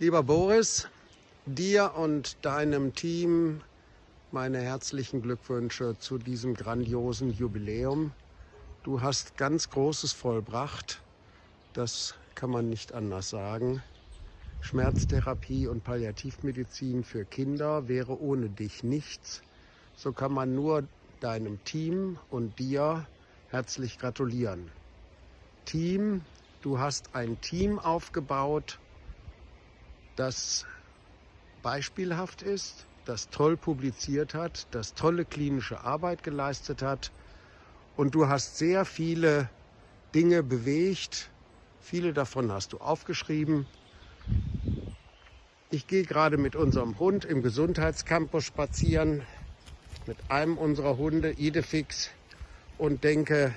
Lieber Boris, dir und deinem Team meine herzlichen Glückwünsche zu diesem grandiosen Jubiläum. Du hast ganz Großes vollbracht, das kann man nicht anders sagen. Schmerztherapie und Palliativmedizin für Kinder wäre ohne dich nichts. So kann man nur deinem Team und dir herzlich gratulieren. Team, du hast ein Team aufgebaut, das beispielhaft ist, das toll publiziert hat, das tolle klinische Arbeit geleistet hat. Und du hast sehr viele Dinge bewegt. Viele davon hast du aufgeschrieben. Ich gehe gerade mit unserem Hund im Gesundheitscampus spazieren, mit einem unserer Hunde, Idefix, und denke,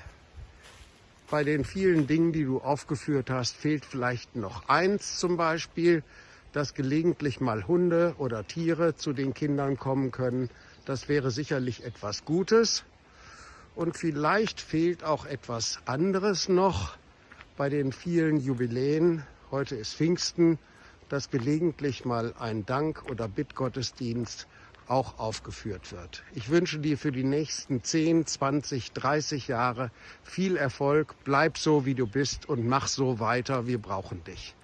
bei den vielen Dingen, die du aufgeführt hast, fehlt vielleicht noch eins zum Beispiel, dass gelegentlich mal Hunde oder Tiere zu den Kindern kommen können. Das wäre sicherlich etwas Gutes. Und vielleicht fehlt auch etwas anderes noch bei den vielen Jubiläen. Heute ist Pfingsten, dass gelegentlich mal ein Dank- oder Bittgottesdienst auch aufgeführt wird. Ich wünsche dir für die nächsten 10, 20, 30 Jahre viel Erfolg. Bleib so, wie du bist und mach so weiter. Wir brauchen dich.